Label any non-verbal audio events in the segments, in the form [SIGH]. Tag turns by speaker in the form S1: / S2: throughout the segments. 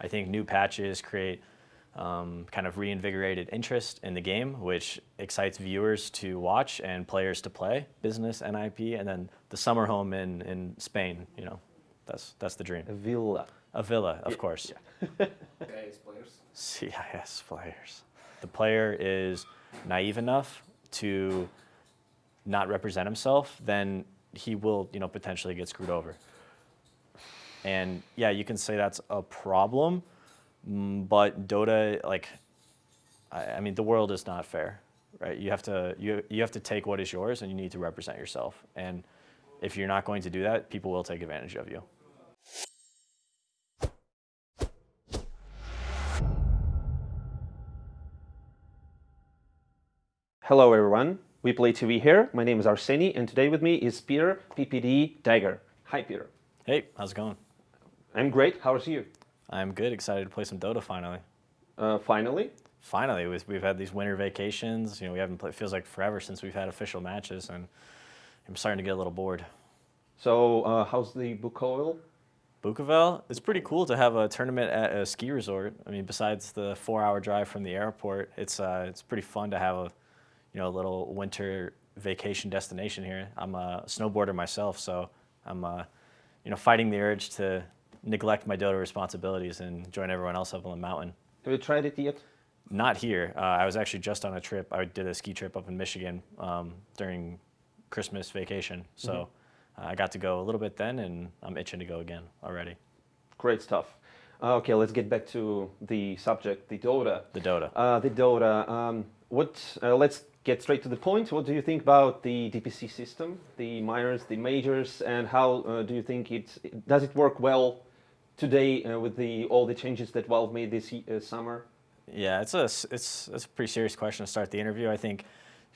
S1: I think new patches create um, kind of reinvigorated interest in the game, which excites viewers to watch and players to play, business, NIP, and then the summer home in, in Spain, you know, that's, that's the dream.
S2: A villa.
S1: A villa, of course.
S3: Yeah. [LAUGHS] CIS players.
S1: CIS players. The player is naive enough to not represent himself, then he will, you know, potentially get screwed over. And yeah, you can say that's a problem, mm, but Dota, like, I, I mean, the world is not fair, right? You have to you you have to take what is yours, and you need to represent yourself. And if you're not going to do that, people will take advantage of you.
S2: Hello everyone, WePlay TV here. My name is Arseny and today with me is Peter PPD Dager. Hi Peter.
S1: Hey, how's it going?
S2: I'm great, how's you?
S1: I'm good, excited to play some Dota finally.
S2: Uh, finally?
S1: Finally, we've had these winter vacations. You know, we haven't played, feels like forever since we've had official matches and I'm starting to get a little bored.
S2: So, uh, how's the Bukovel?
S1: Bukovel, it's pretty cool to have a tournament at a ski resort. I mean, besides the four-hour drive from the airport, it's uh, it's pretty fun to have a you know, a little winter vacation destination here. I'm a snowboarder myself, so I'm, uh, you know, fighting the urge to neglect my Dota responsibilities and join everyone else up on the mountain.
S2: Have you tried it yet?
S1: Not here. Uh, I was actually just on a trip. I did a ski trip up in Michigan um, during Christmas vacation. So mm -hmm. uh, I got to go a little bit then, and I'm itching to go again already.
S2: Great stuff. Uh, okay, let's get back to the subject, the Dota.
S1: The Dota.
S2: Uh, the Dota. Um, what? Uh, let's get straight to the point, what do you think about the DPC system, the minors, the majors, and how uh, do you think it, does it work well today uh, with the all the changes that Valve made this uh, summer?
S1: Yeah, it's a, it's, it's a pretty serious question to start the interview. I think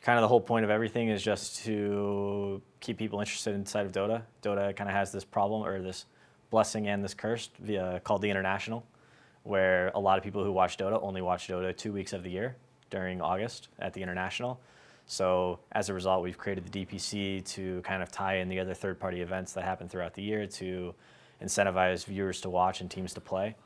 S1: kind of the whole point of everything is just to keep people interested inside of Dota. Dota kind of has this problem or this blessing and this curse via called the International, where a lot of people who watch Dota only watch Dota two weeks of the year during August at the International. So as a result, we've created the DPC to kind of tie in the other third-party events that happen throughout the year to incentivize viewers to watch and teams to play.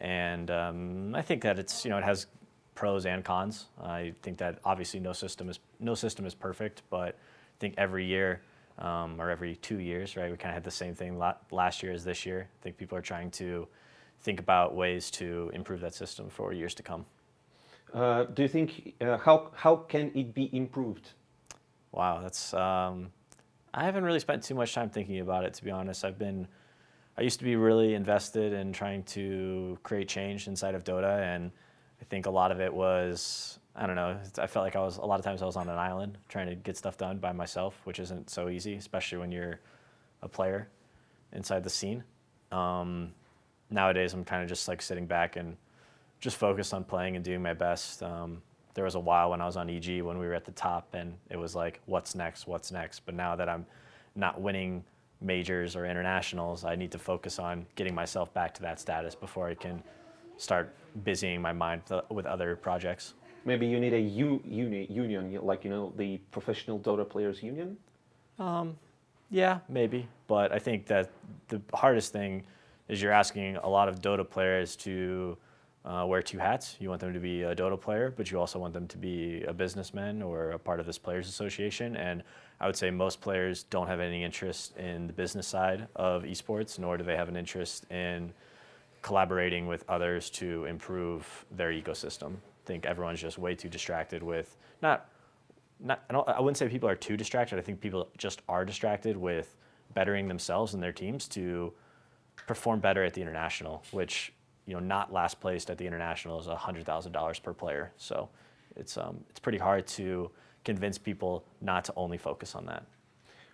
S1: And um, I think that it's, you know, it has pros and cons. I think that obviously no system is, no system is perfect, but I think every year um, or every two years, right, we kind of had the same thing last year as this year. I think people are trying to think about ways to improve that system for years to come.
S2: Uh, do you think, uh, how, how can it be improved?
S1: Wow, that's, um, I haven't really spent too much time thinking about it, to be honest. I've been, I used to be really invested in trying to create change inside of Dota, and I think a lot of it was, I don't know, I felt like I was, a lot of times I was on an island trying to get stuff done by myself, which isn't so easy, especially when you're a player inside the scene. Um, nowadays, I'm kind of just like sitting back and just focused on playing and doing my best. Um, there was a while when I was on EG when we were at the top and it was like, what's next, what's next? But now that I'm not winning majors or internationals, I need to focus on getting myself back to that status before I can start busying my mind with other projects.
S2: Maybe you need a uni union, like, you know, the Professional Dota Players Union?
S1: Um, yeah, maybe. But I think that the hardest thing is you're asking a lot of Dota players to uh, wear two hats. You want them to be a Dota player, but you also want them to be a businessman or a part of this players association. And I would say most players don't have any interest in the business side of esports, nor do they have an interest in collaborating with others to improve their ecosystem. I think everyone's just way too distracted with not, not I, I wouldn't say people are too distracted. I think people just are distracted with bettering themselves and their teams to perform better at the international, which you know, not last placed at the international is $100,000 per player. So it's, um, it's pretty hard to convince people not to only focus on that.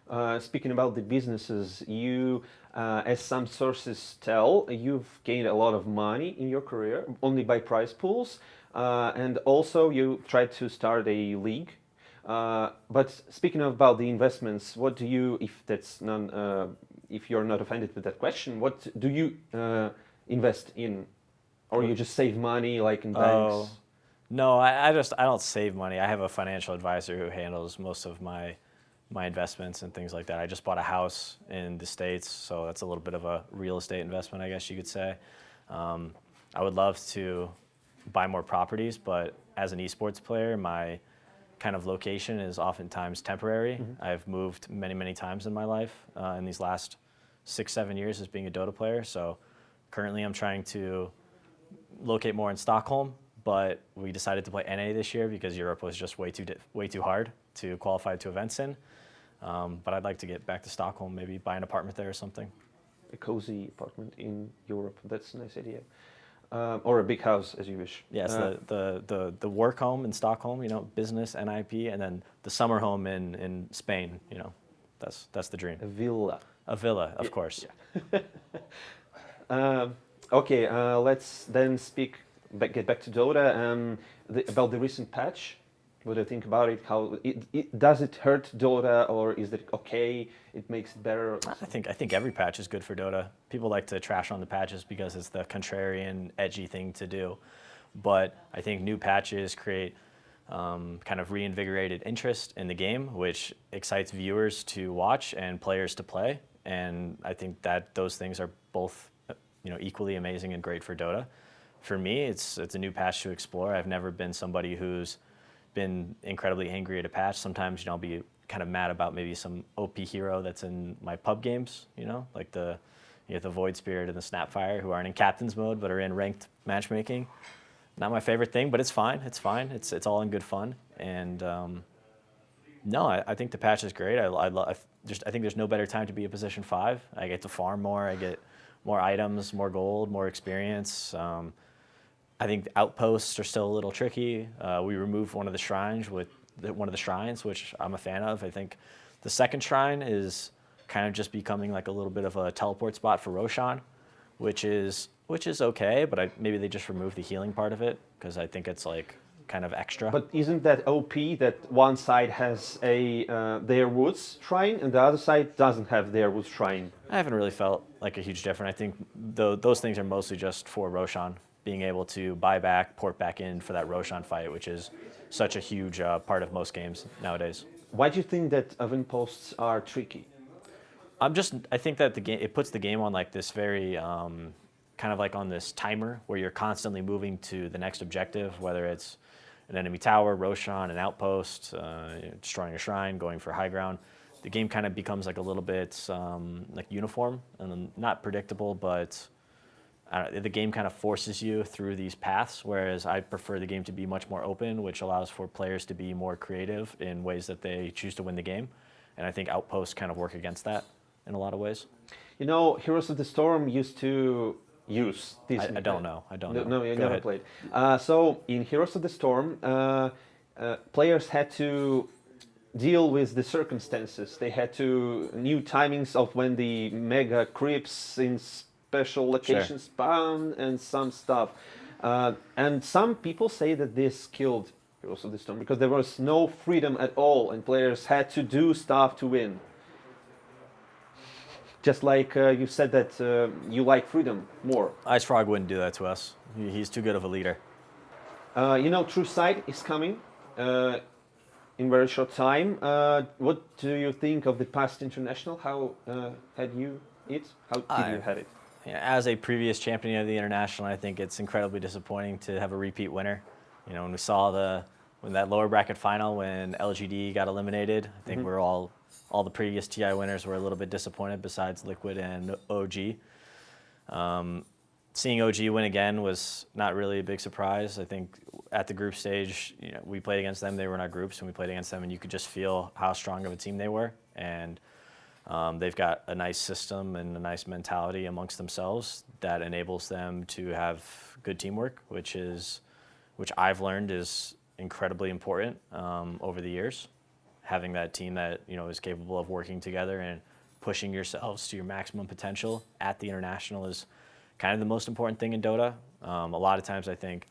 S2: Uh, speaking about the businesses, you, uh, as some sources tell, you've gained a lot of money in your career only by prize pools, uh, and also you tried to start a league. Uh, but speaking about the investments, what do you, if that's none, uh, if you're not offended with that question, what do you uh, invest in, or you just save money like in banks? Oh,
S1: no, I, I just I don't save money. I have a financial advisor who handles most of my my investments and things like that. I just bought a house in the States, so that's a little bit of a real estate investment, I guess you could say. Um, I would love to buy more properties, but as an esports player, my kind of location is oftentimes temporary. I've moved many, many times in my life uh, in these last six, seven years as being a Dota player. So currently, I'm trying to locate more in Stockholm, but we decided to play NA this year because Europe was just way too di- way too hard to qualify to events in. Um, but I'd like to get back to Stockholm, maybe buy an apartment there or something.
S2: A cozy apartment in Europe. That's a nice idea. Um, or a big house, as you wish.
S1: Yes,
S2: Uh,
S1: the, the, the, the work home in Stockholm, you know, business, NIP, and then the summer home in, in Spain, you know, that's, that's the dream.
S2: a villa.
S1: A villa, of
S2: Yeah,
S1: course. [LAUGHS]
S2: Um, okay, uh, let's then speak. Back, get back to Dota. Um, the, about the recent patch. What do you think about it? How it, it does it hurt Dota, or is it okay? It makes it better.
S1: I think, I think every patch is good for Dota. People like to trash on the patches because it's the contrarian, edgy thing to do. But I think new patches create um, kind of reinvigorated interest in the game, which excites viewers to watch and players to play. And I think that those things are both, you know, equally amazing and great for Dota. For me, it's it's a new patch to explore. I've never been somebody who's been incredibly angry at a patch. Sometimes, you know, I'll be kind of mad about maybe some OP hero that's in my pub games, you know, like the you have the Void Spirit and the Snapfire who aren't in captain's mode but are in ranked matchmaking. Not my favorite thing, but it's fine. It's fine. It's it's all in good fun. And um, no, I, I think the patch is great. I, I, I, just, I think there's no better time to be a position five. I get to farm more. I get more items, more gold, more experience. Um, I think outposts are still a little tricky. Uh, we removed one of the shrines with one of the shrines, which I'm a fan of. I think the second shrine is kind of just becoming like a little bit of a teleport spot for Roshan, which is which is okay, but I, maybe they just removed the healing part of it because I think it's like kind of extra.
S2: But isn't that OP that one side has a uh, their woods shrine and the other side doesn't have their woods shrine?
S1: I haven't really felt like a huge difference. I think tho- those things are mostly just for Roshan being able to buy back, port back in for that Roshan fight, which is such a huge uh, part of most games nowadays.
S2: Why do you think that outposts are tricky?
S1: I'm just I think that the game it puts the game on like this very um, kind of like on this timer where you're constantly moving to the next objective, whether it's an enemy tower, Roshan, an outpost, uh, destroying a shrine, going for high ground. The game kind of becomes like a little bit um, like uniform and not predictable, but don't, the game kind of forces you through these paths. Whereas I prefer the game to be much more open, which allows for players to be more creative in ways that they choose to win the game. And I think outposts kind of work against that in a lot of ways.
S2: You know, Heroes of the Storm used to use this.
S1: I, I don't know. I don't
S2: No,
S1: know.
S2: no you
S1: Go
S2: never
S1: ahead.
S2: played. Uh, so in Heroes of the Storm, uh, uh, players had to deal with the circumstances. They had to new timings of when the mega creeps in special locations spawn and some stuff. Uh, and some people say that this killed Heroes of the Storm because there was no freedom at all, and players had to do stuff to win. Just like uh, you said that uh, you like freedom more.
S1: IceFrog wouldn't do that to us. He's too good of a leader.
S2: Uh, you know, True Sight is coming uh, in very short time. Uh, what do you think of the past international? How uh, had you it? How did
S1: I-
S2: you have it?
S1: Yeah, As a previous champion of the international, I think it's incredibly disappointing to have a repeat winner. You know, when we saw the when that lower bracket final when LGD got eliminated, I think we're all all the previous TI winners were a little bit disappointed. Besides Liquid and OG, um, seeing OG win again was not really a big surprise. I think at the group stage, you know, we played against them. They were in our groups, and we played against them, and you could just feel how strong of a team they were. And um, they've got a nice system and a nice mentality amongst themselves that enables them to have good teamwork, which is, which I've learned is incredibly important um, over the years. Having that team that you know is capable of working together and pushing yourselves to your maximum potential at the international is kind of the most important thing in Dota. Um, a lot of times, I think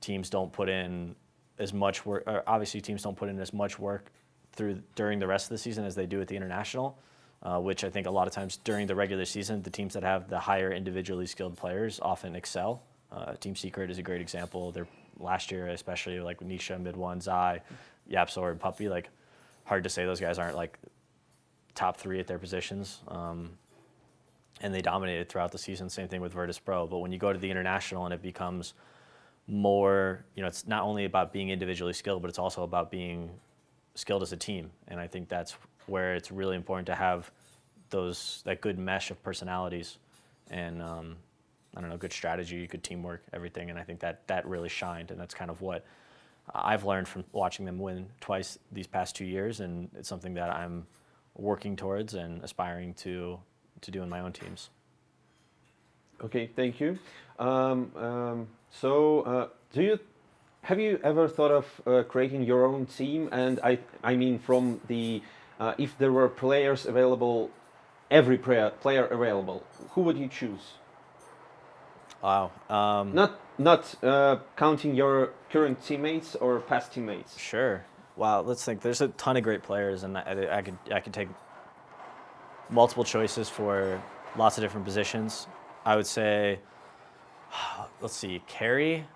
S1: teams don't put in as much work. Or obviously, teams don't put in as much work through during the rest of the season as they do at the international. Uh, which I think a lot of times during the regular season, the teams that have the higher individually skilled players often excel. Uh, Team Secret is a great example. They're last year, especially like Nisha, MidOne, Zai, YapzOr, and Puppey. Like, hard to say those guys aren't like top three at their positions. Um, and they dominated throughout the season. Same thing with Virtus Pro. But when you go to the international and it becomes more, you know, it's not only about being individually skilled, but it's also about being skilled as a team. And I think that's where it's really important to have those that good mesh of personalities and um, I don't know, good strategy, good teamwork, everything. And I think that that really shined, and that's kind of what I've learned from watching them win twice these past two years, and it's something that I'm working towards and aspiring to to do in my own teams.
S2: Okay, thank you. Um, um, so, uh, do you have you ever thought of uh, creating your own team? And I, I mean, from the uh, if there were players available, every player player available, who would you choose?
S1: Wow. Um,
S2: Not not uh, counting your current teammates or past teammates.
S1: Sure. Wow. Let's think. There's a ton of great players, and I, I could I could take multiple choices for lots of different positions. I would say, [SIGHS] let's see, carry.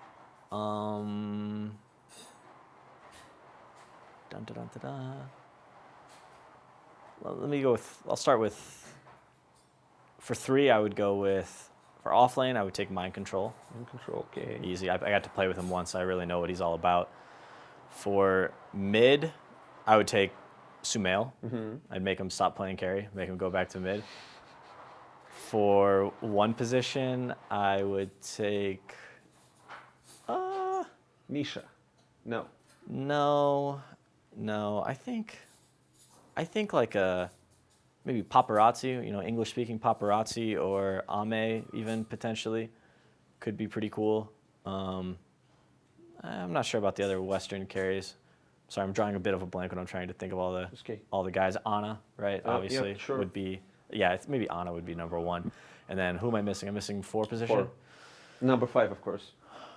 S1: Um, dun, dun, dun, dun, dun. Well, let me go with. I'll start with. For three, I would go with. For offlane, I would take MinD_ContRoL.
S2: In control. Okay.
S1: Easy. I, I got to play with him once. I really know what he's all about. For mid, I would take Sumail.
S2: Mhm.
S1: I'd make him stop playing carry, make him go back to mid. For one position, I would take. Uh,
S2: Misha. No.
S1: no, no. I think, I think like a, maybe Paparazi. You know, English speaking Paparazi or Ame even potentially, could be pretty cool. Um, I'm not sure about the other Western carries. Sorry, I'm drawing a bit of a blank when I'm trying to think of all the all the guys. Ana, right?
S2: Uh, yeah,
S1: Obviously,
S2: sure.
S1: would be yeah. It's, maybe Ana would be number one, and then who am I missing? I'm missing four position.
S2: Four. Number five, of course.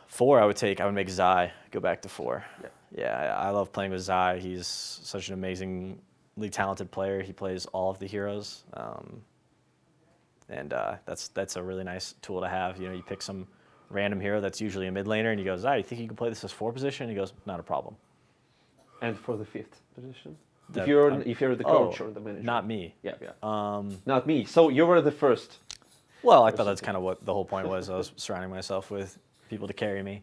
S1: Four, I would take. I would make Zai go back to four.
S2: Yeah.
S1: Yeah, I I love playing with Zai. He's such an amazingly talented player. He plays all of the heroes, um, and uh, that's that's a really nice tool to have. You know, you pick some random hero that's usually a mid laner, and he goes, Zai, you think you can play this as four position? And he goes, not a problem.
S2: And for the fifth position.
S1: That-
S2: if you're
S1: um,
S2: if you're the
S1: oh,
S2: coach or the manager.
S1: Not me.
S2: Yeah, yeah.
S1: Um,
S2: Not me. So you were the first.
S1: Well, I thought that's kind of what the whole point was. I was surrounding myself with people to carry me.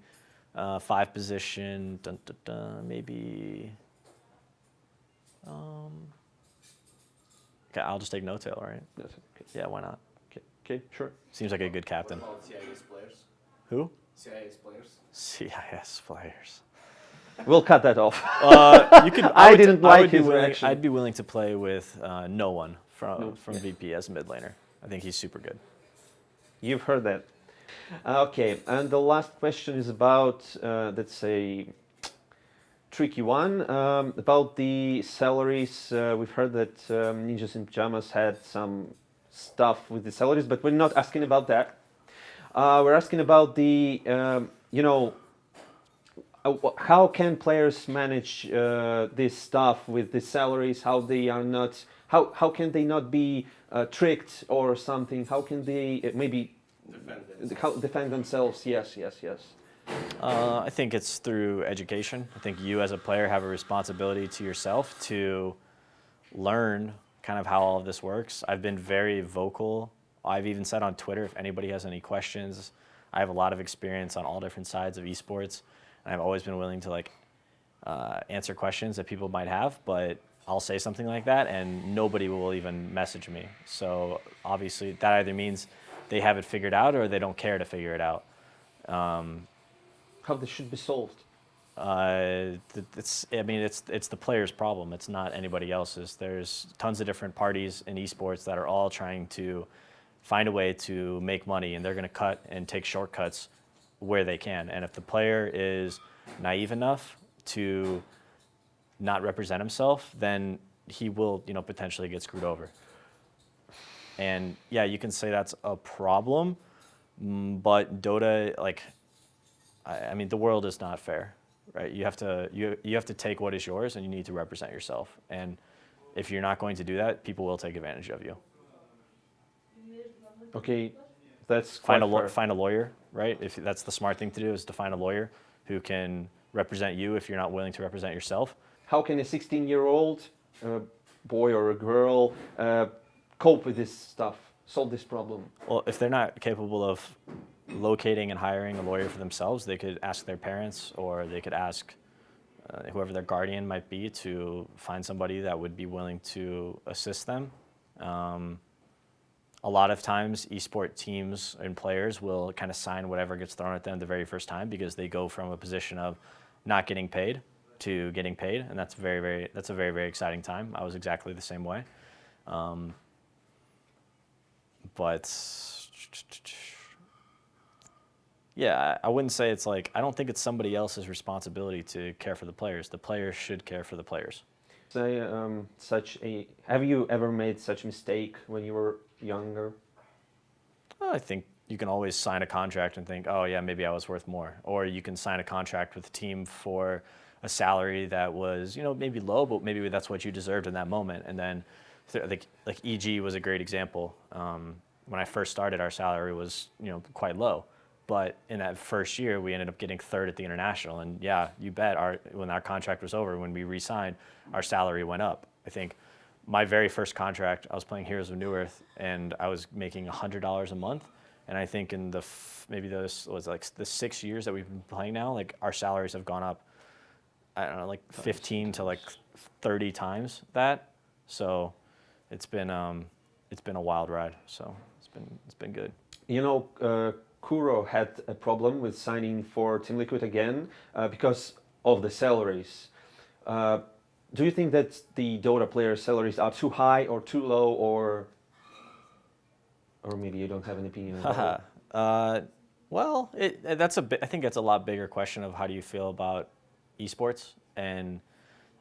S1: Uh, five position, dun, dun, dun, maybe. Um, okay, I'll just take N0tail, right?
S2: That's it. Okay.
S1: Yeah, why not?
S2: Okay. Okay. Sure.
S1: Seems like a good captain.
S3: about CIS players?
S1: Who?
S3: CIS players?
S1: CIS players.
S2: We'll cut that off. [LAUGHS]
S1: Uh, you could. [LAUGHS]
S2: I
S1: would-
S2: didn't like
S1: would be
S2: his
S1: willing-
S2: reaction.
S1: I'd be willing to play with uh, no one from
S2: No,
S1: from
S2: yeah.
S1: VP as a mid laner. I think he's super good.
S2: You've heard that. Uh, Okay, and the last question is about, uh, let's say, tricky one um, about the salaries. Uh, we've heard that um, Ninjas in Pajamas had some stuff with the salaries, but we're not asking about that. Uh, we're asking about the, um, you know, uh, how can players manage uh, this stuff with the salaries? How they are not? How how can they not be uh, tricked or something? How can they uh, maybe
S3: Defend
S2: how defend themselves? Yes, yes, yes.
S1: Uh, I think it's through education. I think you as a player have a responsibility to yourself to learn kind of how all of this works. I've been very vocal. I've even said on Twitter if anybody has any questions. I have a lot of experience on all different sides of esports, and I've always been willing to like uh, answer questions that people might have. But I'll say something like that, and nobody will even message me. So obviously, that either means they have it figured out or they don't care to figure it out.
S2: How this should be solved?
S1: Uh, it's, I mean, it's, it's the player's problem. It's not anybody else's. There's tons of different parties in esports that are all trying to find a way to make money, and they're going to cut and take shortcuts where they can. And if the player is naive enough to not represent himself, then he will, you know, potentially get screwed over. And yeah, you can say that's a problem, mm, but Dota, like, I, I mean, the world is not fair, right? You have to you you have to take what is yours, and you need to represent yourself. And if you're not going to do that, people will take advantage of you.
S2: Okay, that's
S1: Find a
S2: fair.
S1: find a lawyer, right? If that's the smart thing to do, is to find a lawyer who can represent you if you're not willing to represent yourself.
S2: How can a 16-year-old uh, boy or a girl uh, cope with this stuff? solve this problem?
S1: Well, if they're not capable of locating and hiring a lawyer for themselves, they could ask their parents or they could ask uh, whoever their guardian might be to find somebody that would be willing to assist them. Um, a lot of times, esport teams and players will kind of sign whatever gets thrown at them the very first time because they go from a position of not getting paid to getting paid, and that's very, very that's a very, very exciting time. I was exactly the same way. Um, but yeah, I wouldn't say it's like I don't think it's somebody else's responsibility to care for the players. The players should care for the players.
S2: Say um, such a. Have you ever made such a mistake when you were younger?
S1: Well, I think you can always sign a contract and think, oh yeah, maybe I was worth more, or you can sign a contract with a team for a salary that was, you know, maybe low, but maybe that's what you deserved in that moment. And then, like, like EG was a great example. Um, when I first started, our salary was, you know, quite low. But in that first year, we ended up getting third at the international. And yeah, you bet, our when our contract was over, when we re-signed, our salary went up. I think my very first contract, I was playing Heroes of Newerth, and I was making hundred dollars a month. And I think in the f- maybe those was like the six years that we've been playing now, like our salaries have gone up. I don't know, like 15 to like 30 times that. So it's been um, it's been a wild ride. So it's been it's been good.
S2: You know, uh, Kuro had a problem with signing for Team Liquid again uh, because of the salaries. Uh, do you think that the Dota players' salaries are too high or too low, or or maybe you don't have an opinion? [LAUGHS]
S1: Uh, well, it, that's a I think that's a lot bigger question of how do you feel about esports, and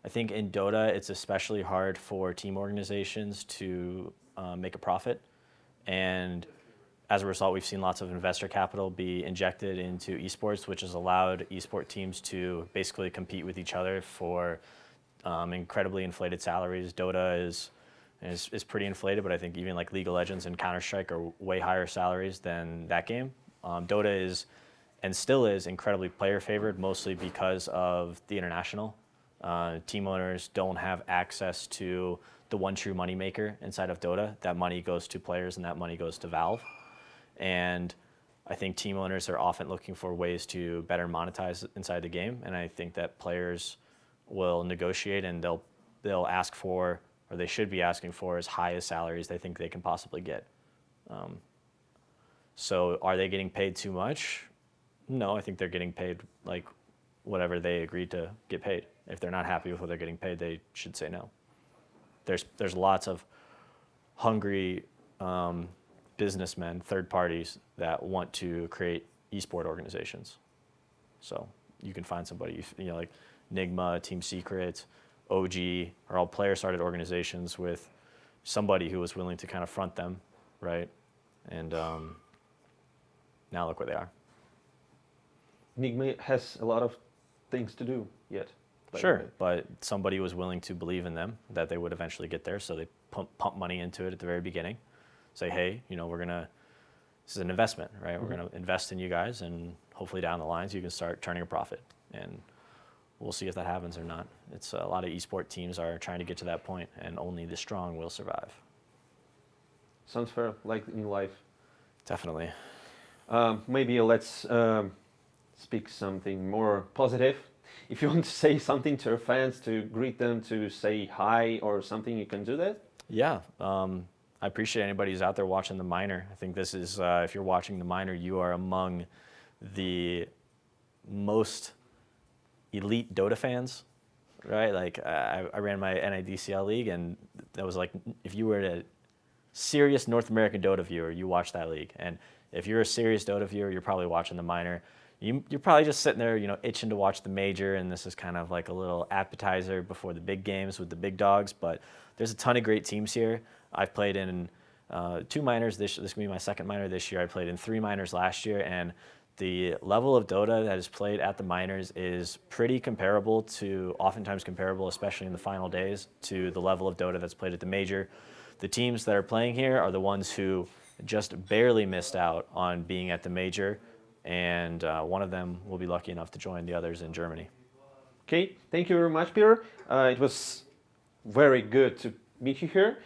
S1: I think in Dota it's especially hard for team organizations to uh, make a profit, and as a result, we've seen lots of investor capital be injected into esports, which has allowed esports teams to basically compete with each other for um, incredibly inflated salaries. Dota is, is is pretty inflated, but I think even like League of Legends and Counter Strike are way higher salaries than that game. Um, Dota is, and still is, incredibly player favored, mostly because of the international. Uh, team owners don't have access to the one true moneymaker inside of Dota. That money goes to players, and that money goes to Valve. And I think team owners are often looking for ways to better monetize inside the game, and I think that players will negotiate and they'll they'll ask for or they should be asking for as high as salaries they think they can possibly get. Um, so are they getting paid too much? No, I think they're getting paid like whatever they agreed to get paid. If they're not happy with what they're getting paid, they should say no. There's there's lots of hungry um, businessmen, third parties that want to create esport organizations. So you can find somebody, you know, like Nigma, Team Secret, OG, are all player-started organizations with somebody who was willing to kind of front them, right? And um, now look where they are.
S2: Nigma has a lot of things to do yet.
S1: Sure, but somebody was willing to believe in them that they would eventually get there, so they pump, pump money into it at the very beginning. Say, hey, you know, we're gonna. This is an investment, right? We're gonna invest in you guys, and hopefully down the lines you can start turning a profit, and we'll see if that happens or not. It's a lot of esport teams are trying to get to that point, and only the strong will survive.
S2: Sounds fair, like in life.
S1: Definitely.
S2: Um, maybe let's um, speak something more positive. If you [LAUGHS] want to say something to your fans, to greet them, to say hi or something, you can do that.
S1: Yeah, um, I appreciate anybody who's out there watching the minor. I think this is, uh, if you're watching the minor, you are among the most elite Dota fans, right? Like I, I ran my NADCL league, and that was like if you were a serious North American Dota viewer, you watch that league, and if you're a serious Dota viewer, you're probably watching the minor. You, you're probably just sitting there, you know, itching to watch the major, and this is kind of like a little appetizer before the big games with the big dogs. But there's a ton of great teams here. I've played in uh, two minors this. This will be my second minor this year. I played in three minors last year, and the level of Dota that is played at the minors is pretty comparable to, oftentimes comparable, especially in the final days, to the level of Dota that's played at the major. The teams that are playing here are the ones who just barely missed out on being at the major, and uh, one of them will be lucky enough to join the others in Germany.
S2: Okay, thank you very much, Peter. Uh, it was very good to meet you here.